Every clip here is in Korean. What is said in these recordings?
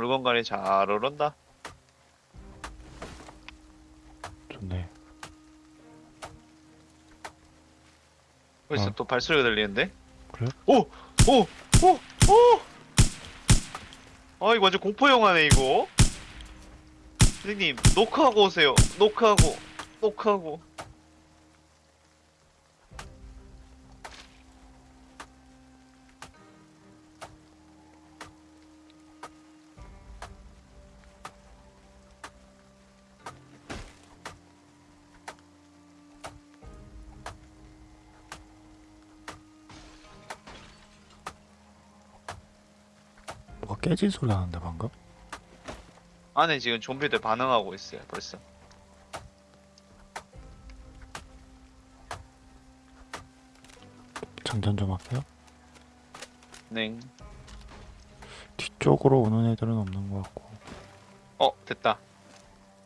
물건 관리 잘 오른다. 좋네. 벌써 어. 또 발소리가 들리는데? 그래? 오! 오! 오! 오! 아 이거 완전 공포 영화네 이거. 선생님 노크하고 오세요. 노크하고 노크하고. 뭐가 깨진 소리 나는데 방금? 안에 지금 좀비들 반응하고 있어요 벌써. 장전 좀 할게요. 네. 뒤쪽으로 오는 애들은 없는 것 같고. 어 됐다.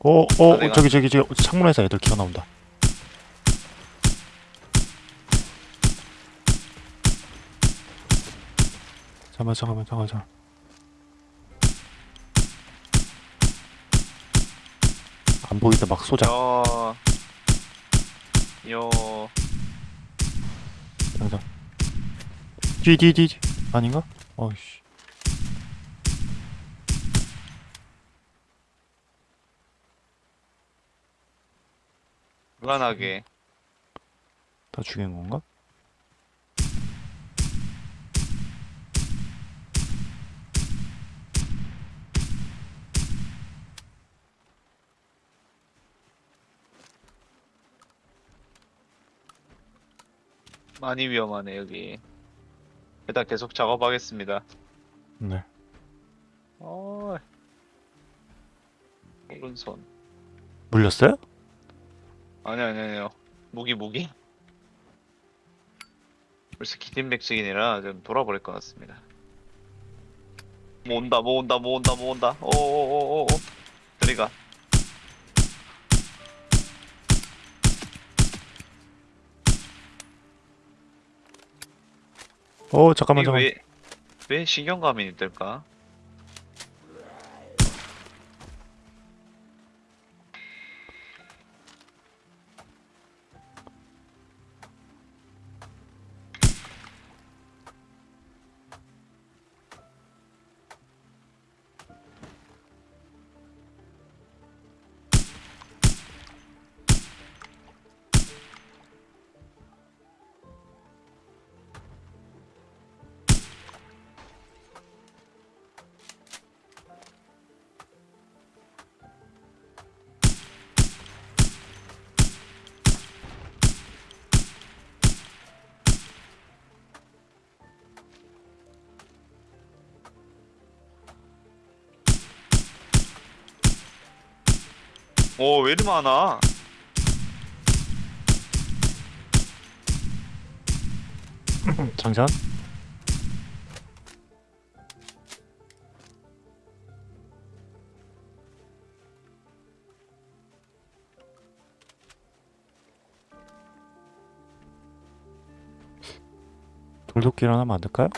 어, 어, 아, 저기 저기 저기 창문에서 애들 기어 나온다. 잠깐만 잠깐만 잠깐만 잠깐만. 안 보이다 막 쏘자. 여. 여. 당장. 뒤뒤 뒤. 뒤. 아닌가? 어이씨. 불안하게. 다 죽인 건가? 많이 위험하네 여기. 일단 계속 작업하겠습니다. 네. 어. 오른손. 물렸어요? 아니 아니 아니요. 무기 무기. 벌써 기진맥식이라 좀 돌아버릴 것 같습니다. 모은다 모은다 모은다 모은다. 오오오오오. 저리가. 어 잠깐만 잠깐만. 왜, 왜 신경감이 들까? 오, 왜 이리 많아? 장전? 돌도끼를 하나 만들까요?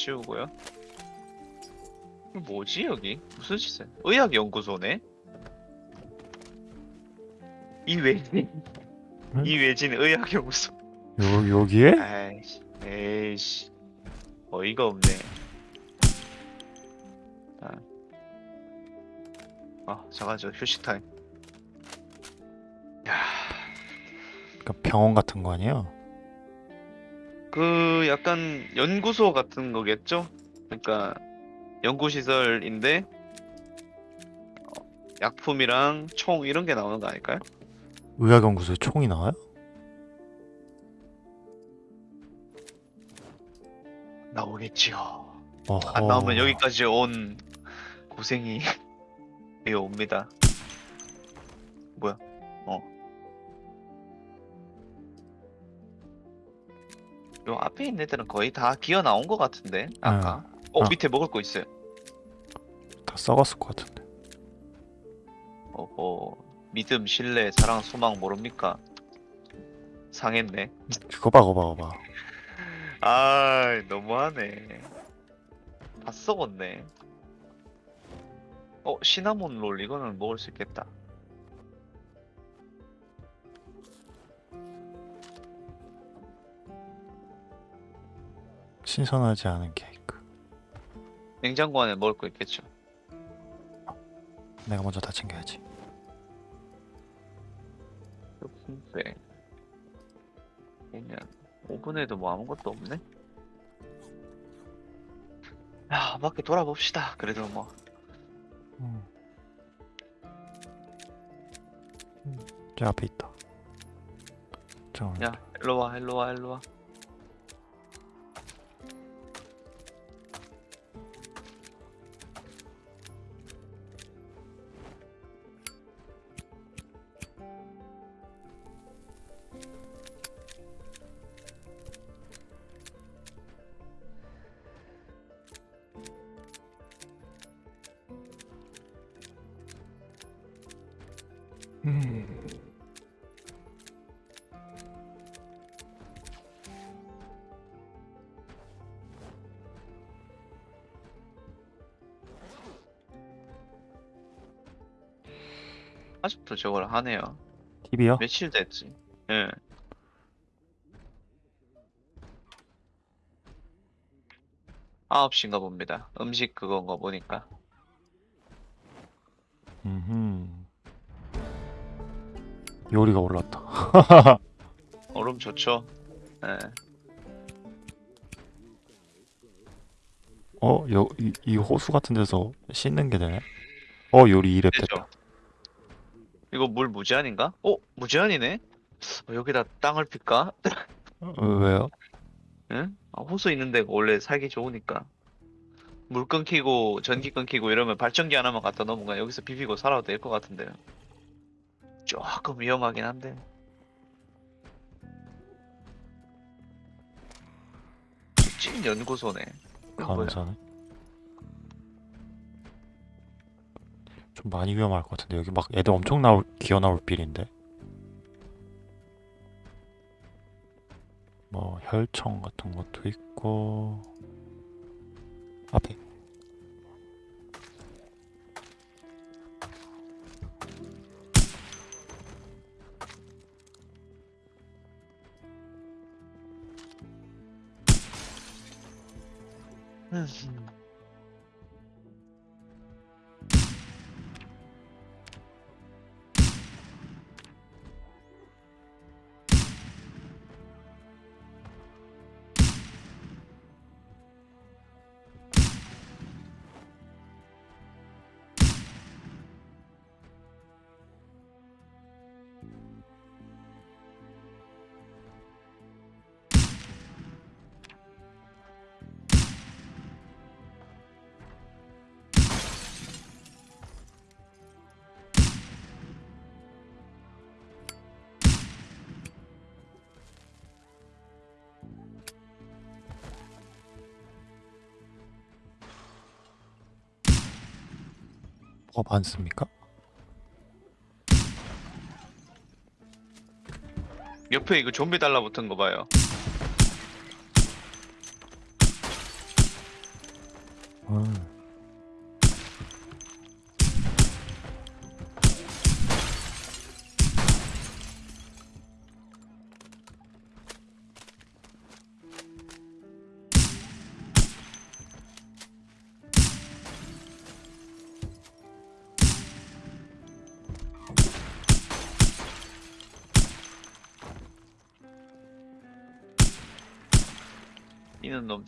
치우고요. 뭐지, 여기? 무슨 짓이야? 의학연구소네? 이 외진, 응? 이 외진 의학연구소. 요 여기에? 아이씨, 에이씨. 어이가 없네. 아, 아 잠깐, 저 휴식 타임. 야, 그러니까 병원 같은 거 아니에요? 그 약간 연구소 같은 거겠죠? 그러니까 연구시설인데 어, 약품이랑 총 이런 게 나오는 거 아닐까요? 의학연구소에 총이 나와요? 나오겠지요. 어허. 안 나오면 여기까지 온 고생이 옵니다. 뭐야? 요 앞에 있는 애들은 거의 다 기어 나온 것 같은데 아까. 어 아. 밑에 먹을 거 있어요. 다 썩었을 것 같은데. 어어 믿음, 신뢰, 사랑, 소망 모릅니까? 상했네. 그거 봐, 그거 봐, 그거 봐. 아 너무하네. 다 썩었네. 어 시나몬 롤 이거는 먹을 수 있겠다. 신선하지 않은 케이크. 냉장고 안에 먹을 거 있겠죠. 내가 먼저 다 챙겨야지. 네. 그냥 오븐에도 뭐 아무것도 없네. 야 밖에 돌아봅시다. 그래도 뭐 음. 음, 저 앞에 있다. 야, 일로 와, 일로 와, 일로 와. 저걸 하네요. TV요? 며칠 됐지? 예. 아홉 시인가 봅니다. 음식 그건가 보니까. 음. 요리가 올랐다. 얼음 좋죠? 예. 어, 여, 이, 이 호수 같은 데서 씻는 게 되네. 어, 요리 2렙 되죠. 됐다. 이거 물 무제한인가? 어? 무제한이네? 어, 여기다 땅을 필까? 어, 왜요? 응? 아, 호수 있는 데가 원래 살기 좋으니까. 물 끊기고 전기 끊기고 이러면 발전기 하나만 갖다 놓으면 그냥 여기서 비비고 살아도 될 것 같은데요. 조금 위험하긴 한데. 찐 연구소네. 감사네. 좀 많이 위험할 것 같은데. 여기 막 애들 엄청 나올 기어 나올 빌인데. 뭐 혈청 같은 것도 있고. 앞에 뭐가 많습니까? 옆에 이거 좀비 달라붙은 거 봐요. 음.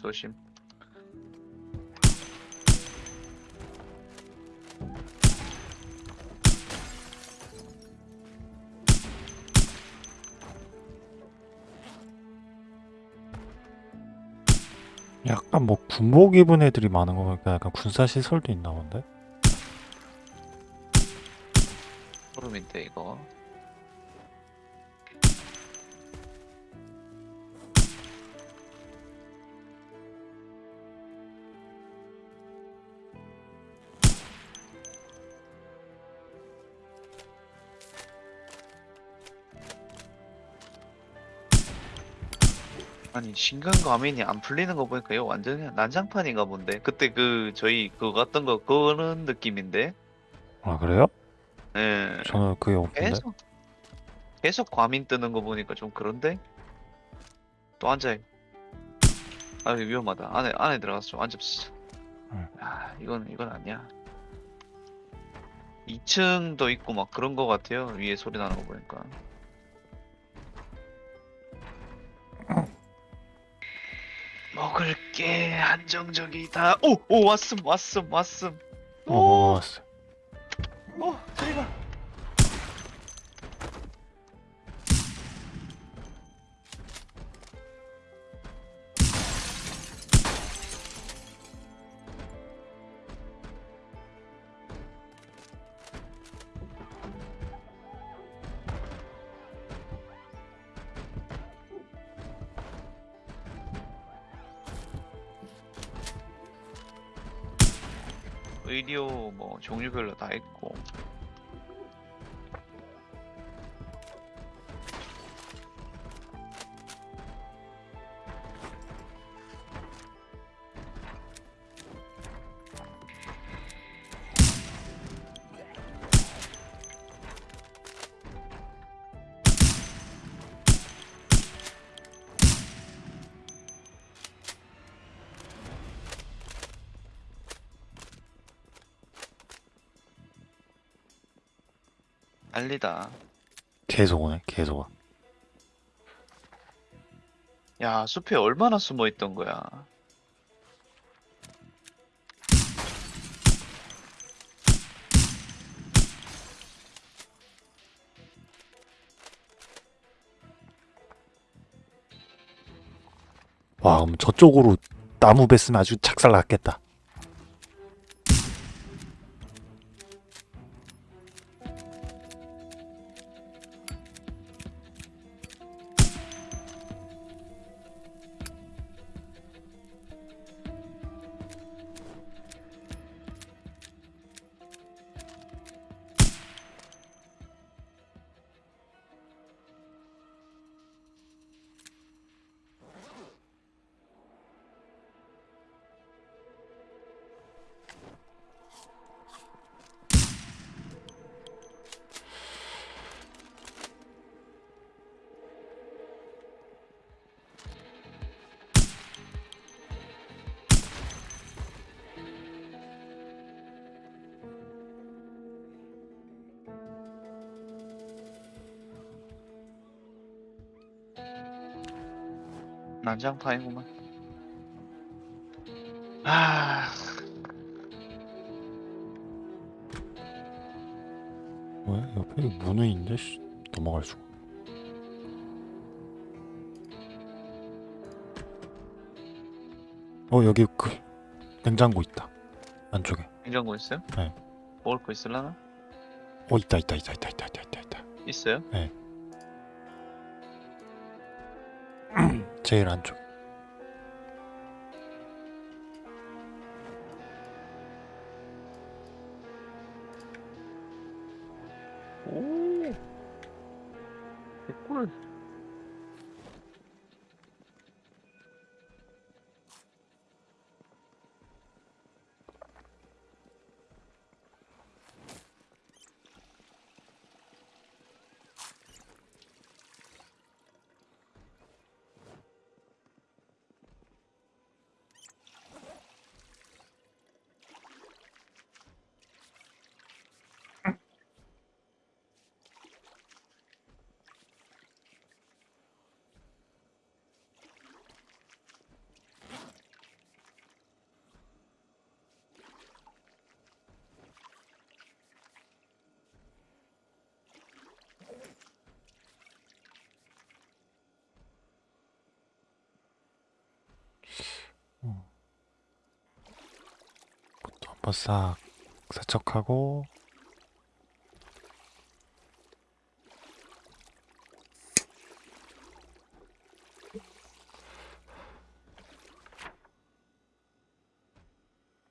조심. 약간 뭐 군복 입은 애들이 많은 거 보니까 약간 군사 시설도 있나 본데? 소름인데 이거. 아니 신간과민이 안 풀리는 거 보니까 이거 완전히 난장판인가 본데? 그때 그 저희 그거 갔던 거 그런 느낌인데? 아 그래요? 예. 저는 그게 없는데. 계속 계속 과민 뜨는 거 보니까 좀 그런데? 또 앉아 아 위험하다. 안에 안에 들어가서 좀 앉읍시다. 응. 아 이건 이건 아니야. 2층도 있고 막 그런 거 같아요. 위에 소리 나는 거 보니까 먹을 게. 한정적이다. 오 오 왔음 왔음 왔음. 어 오, 먹었 의료 뭐 종류별로 다 있고 난리다 계속 오네. 계속 와. 야 숲에 얼마나 숨어 있던 거야 와 그럼 저쪽으로 나무 뱄으면 아주 착살 났겠다. 난장판이구만. 아. 뭐야? 옆에 문은 있는데 씨, 넘어갈 수가. 어 여기 그 냉장고 있다 안쪽에 냉장고 있어요? 네 먹을 거 있을라나? 어 있다 있다 있다 있다 있다 있다 있다 있어요? 네 제일 안쪽. 한번 싹 세척하고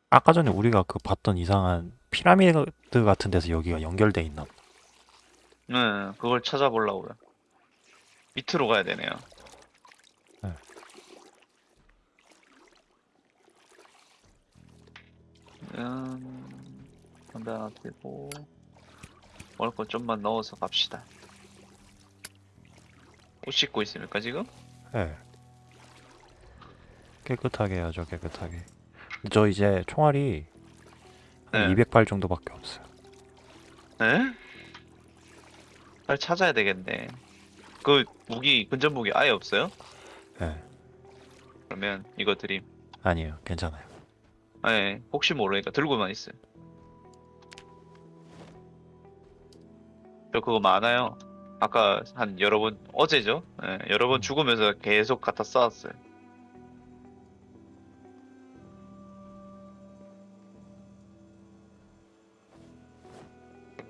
아까 전에 우리가 그 봤던 이상한 피라미드 같은 데서 여기가 연결돼 있나? 네, 그걸 찾아보려고요. 밑으로 가야 되네요. 음, 피고 먹을 거 좀만 넣어서 갑시다. 옷 씻고 있습니까 지금? 예. 깨끗하게 해야죠, 깨끗하게. 저 이제 총알이 한 네. 200발 정도밖에 없어요. 에? 빨리 찾아야 되겠네. 그 무기 근접 무기 아예 없어요? 예. 그러면 이거 드림. 아니에요, 괜찮아요. 예, 혹시 모르니까 들고만 있어요. 저 그거 많아요. 아까 한 여러 번 어제죠? 예, 여러 번 죽으면서 계속 갖다 쌓았어요.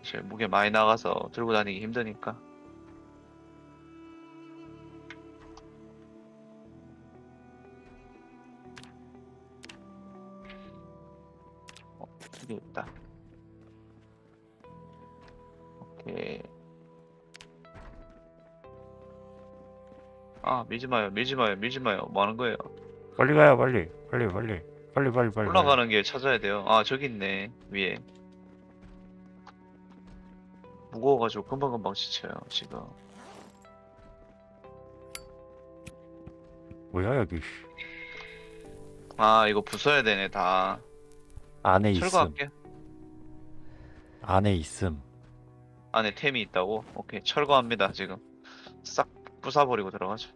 제 무게 많이 나가서 들고 다니기 힘드니까. 있다. 오케이. 아, 밀지 마요, 밀지 마요, 밀지 마요. 뭐 하는 거예요? 빨리 가요, 빨리. 빨리, 빨리. 빨리, 빨리, 빨리. 올라가는 길 찾아야 돼요. 아, 저기 있네, 위에. 무거워가지고 금방금방 지쳐요, 지금. 뭐야, 여기. 아, 이거 부숴야 되네, 다. 안에 있음. 철거할게. 안에 있음. 안에 템이 있다고? 오케이, 철거합니다, 지금. 싹 부숴버리고 들어가죠.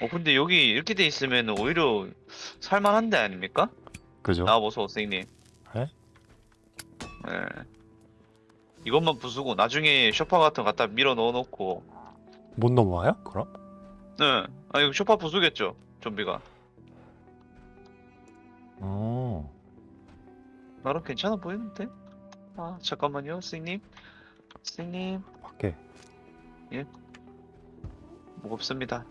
어, 근데 여기 이렇게 돼 있으면 오히려 살만한데 아닙니까? 그죠? 나와보소, 선생님. 에? 예. 이것만 부수고, 나중에 쇼파 같은 거 갖다 밀어 넣어놓고, 못 넘어와요? 그럼? 네. 아, 이거 쇼파 부수겠죠, 좀비가. 어. 나름 괜찮아 보이는데? 아, 잠깐만요, 선생님. 선생님, 밖에. 무겁습니다.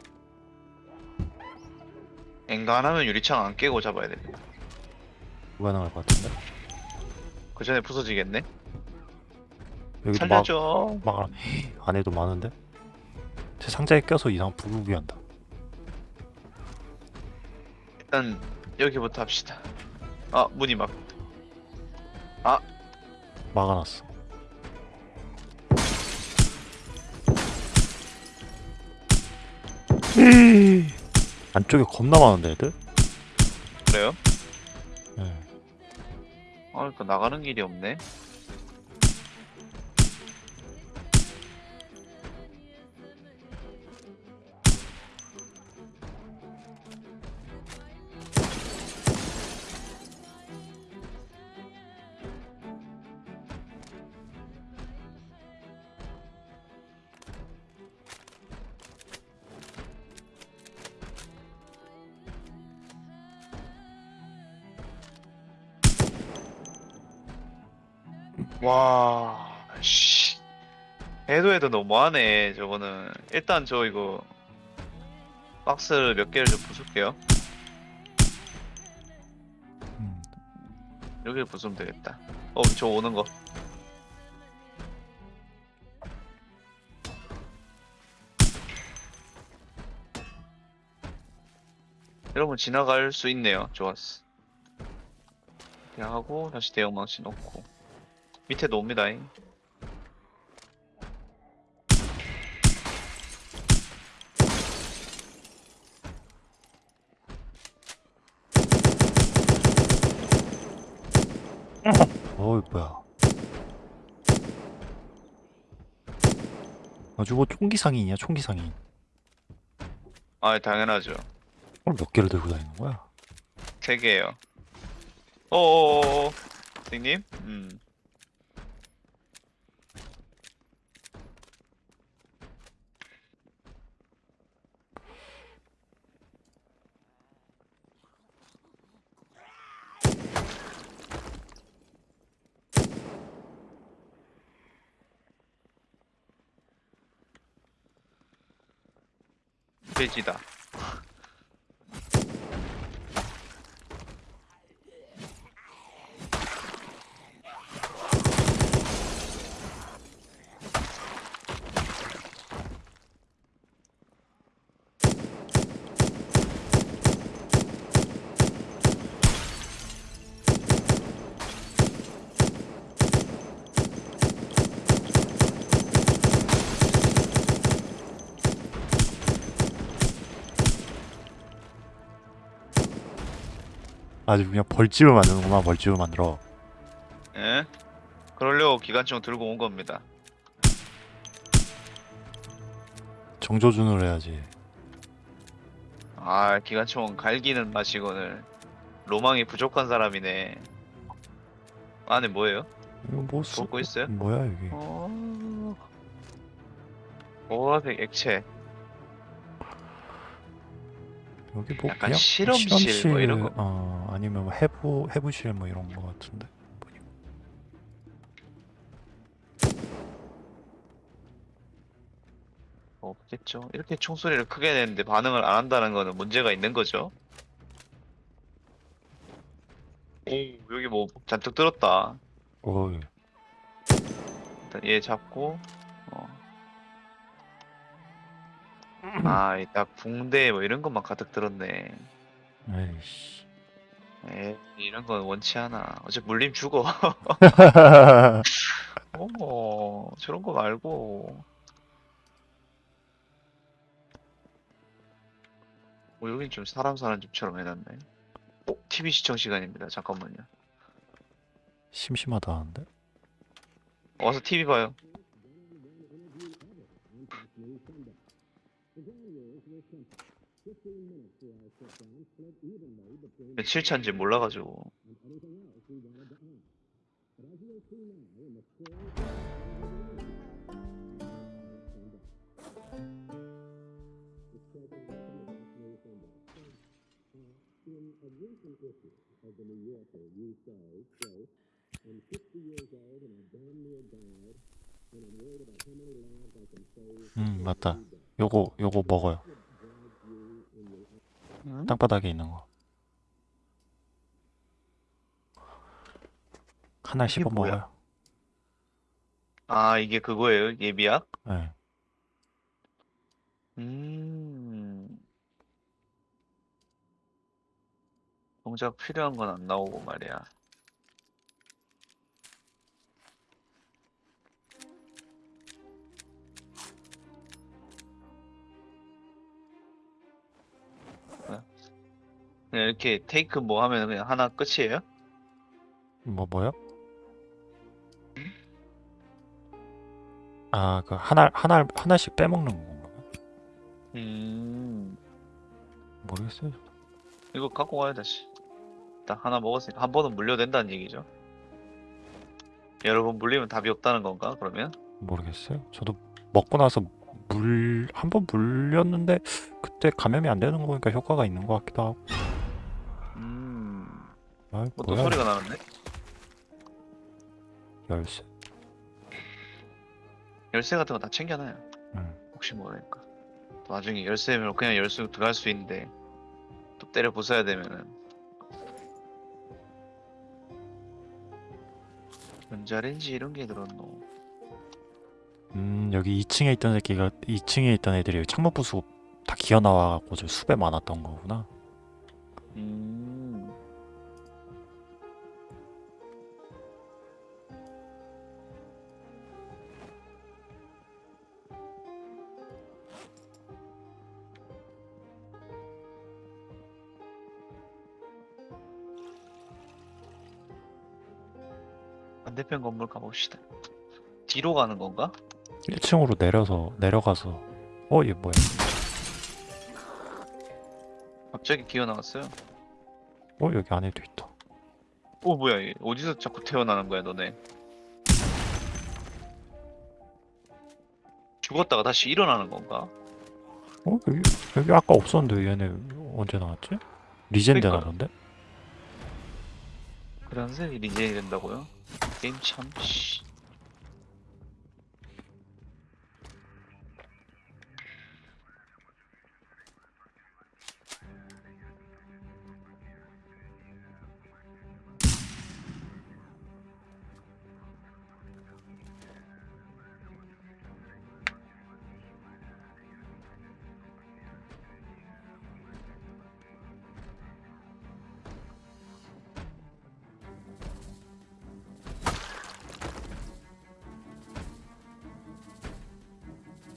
엔간하면 유리창 안 깨고 잡아야 됩니다. 불가능할 것 같은데? 그 전에 부서지겠네? 여기도 막, 살려줘. 막, 안에도 많은데? 제 상자에 껴서 이상 부르기 한다. 일단, 여기부터 합시다. 아, 문이 막, 막아놨어. 안쪽에 겁나 많은데, 애들? 그래요? 예. 아, 그러니까 나가는 길이 없네. 와, 씨. 해도 해도 너무하네, 저거는. 일단 저 이거, 박스 몇 개를 좀 부술게요. 음. 여기를 부수면 되겠다. 어, 저 오는 거. 여러분 지나갈 수 있네요. 좋았어. 이렇게 하고 다시 대형 망치 넣고 밑에도 옵니다. 잉. 어이, 뭐야. 아, 저거 총기 상인이야, 총기 상인. 아, 당연하죠. 오늘 몇 개를 들고 다니는 거야? 세 개예요. 어어어어. 선생님? 음. 돼지다. 아주 그냥 벌집을 만드는구만 벌집을 만들어 예? 그러려고 기관총 들고 온 겁니다. 정조준으로 해야지 아, 기관총 갈기는 맛이거늘. 로망이 부족한 사람이네. 안에 뭐예요? 이거 뭐 쓰... 볶고 있어요? 뭐야 여기 어... 보라색 액체. 여기 뭐 약간 그냥 실험실 뭐 이런 거. 어 아니면 뭐 해부 해부실 뭐 이런 거 같은데. 없겠죠. 이렇게 총소리를 크게 내는데 반응을 안 한다는 거는 문제가 있는 거죠. 오, 여기 뭐 잔뜩 들었다. 어 일단 얘 잡고, 아, 이딱 붕대 뭐 이런 것만 가득 들었네. 에이씨 에 이런 건 원치 않아. 어차피 물림 죽어. 어, 저런 거 말고. 어, 여긴 좀 사람 사는 집처럼 해놨네. 어, TV 시청 시간입니다. 잠깐만요. 심심하다 하는데 와서 TV 봐요. 며칠 차인지 몰라가지고. 음 맞다 요거 요거 먹어요 응? 땅바닥에 있는 거 하나 씹어 뭐야? 먹어요 아, 이게 그거예요? 예비약? 네. 음. 정작 필요한 건 안 나오고 말이야. 그냥 이렇게 테이크 뭐 하면 그냥 하나 끝이에요? 뭐 뭐요? 아 그 하나 하나 하나씩 빼먹는 건가요? 음. 모르겠어요 이거 갖고 가야 다시. 일단 하나 먹었으니까 한 번은 물려된다는 얘기죠. 여러 번 물리면 답이 없다는 건가? 그러면? 모르겠어요 저도 먹고 나서 물 한 번 물렸는데 그때 감염이 안 되는 거 보니까 효과가 있는 것 같기도 하고 음. 아 뭐 또 뭐야 소리가 나는데? 열쇠 열쇠 같은 거 다 챙겨놔요. 음. 혹시 모르니까. 또 나중에 열쇠면 그냥 열쇠 들어갈 수 있는데 또 때려 부숴야 되면은 전자레인지 이런 게 들었노. 음 여기 2층에 있던 새끼가 2층에 있던 애들이 창문 부수고 다 기어 나와갖고 저 숲에 많았던 거구나 음. 반대편 건물 가봅시다. 뒤로 가는 건가? 1층으로 내려서 내려가서 어 얘 뭐야 갑자기 기어 나왔어요. 어 여기 안에도 있다 어 뭐야 이게 어디서 자꾸 태어나는 거야 너네 죽었다가 다시 일어나는 건가? 어 여기 여기 아까 없었는데 얘네 언제 나왔지? 리젠데 그러니까. 나던데? 그런데 리젠이 된다고요? 게임 참 씨.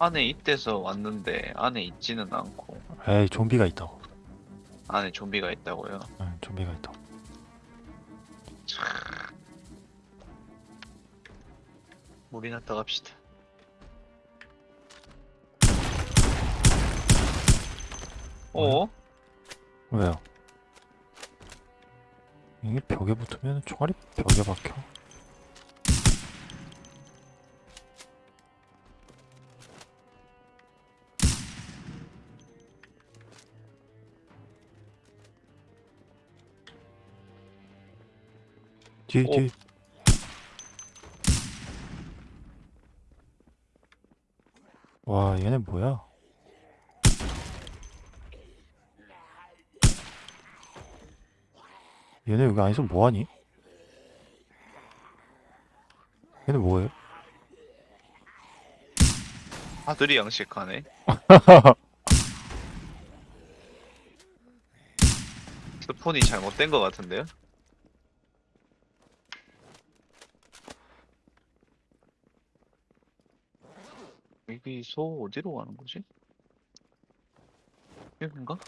안에 있대서 왔는데 안에 있지는 않고. 에이 좀비가 있다고. 안에 좀비가 있다고요? 응 좀비가 있다 참... 물이 났다 갑시다. 어? 왜요? 이게 벽에 붙으면 총알이 벽에 박혀? 뒤에 어? 뒤에 와 얘네 뭐야? 얘네 여기 안에서 뭐하니? 얘네 뭐해? 아들이 양식하네. 스폰이 잘못된 것 같은데요? 여기서 어디로 가는 거지? 여긴가?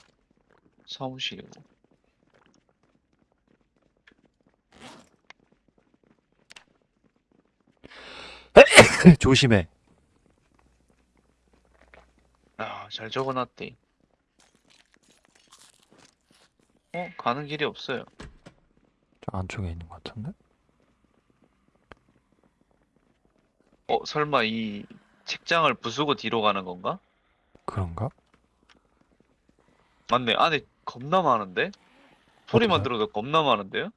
사무실이고. 조심해. 아, 잘 적어놨대. 어, 가는 길이 없어요. 저 안쪽에 있는 것 같은데? 어, 설마 이 책장을 부수고 뒤로 가는 건가? 그런가? 맞네, 안에 겁나 많은데? 소리만? 들어도 겁나 많은데요?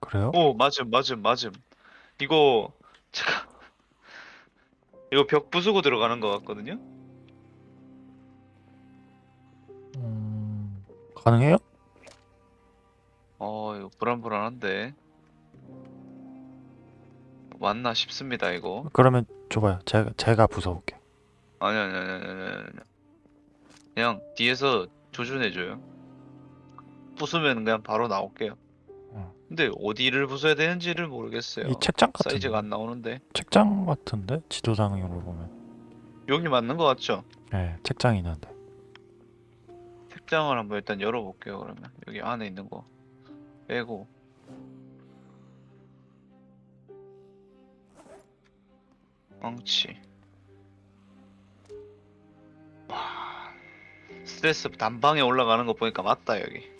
그래요? 오, 맞음, 맞음, 맞음. 이거, 제가, 이거 벽 부수고 들어가는 것 같거든요? 음, 가능해요? 어, 이거 불안불안한데. 맞나 싶습니다, 이거. 그러면 줘봐요. 제가 제가 부숴볼게. 아니, 아니, 아니, 아니, 아니, 아니. 그냥 뒤에서 조준해줘요. 부수면 그냥 바로 나올게요. 응. 근데 어디를 부숴야 되는지를 모르겠어요. 이 책장 같은데? 사이즈가 안 나오는데. 책장 같은데? 지도상으로 보면. 여기 맞는 것 같죠? 네, 책장이 있는데. 책장을 한번 일단 열어볼게요, 그러면. 여기 안에 있는 거. 빼고. 망치. 와. 스트레스 단방에 올라가는 거 보니까 맞다, 여기.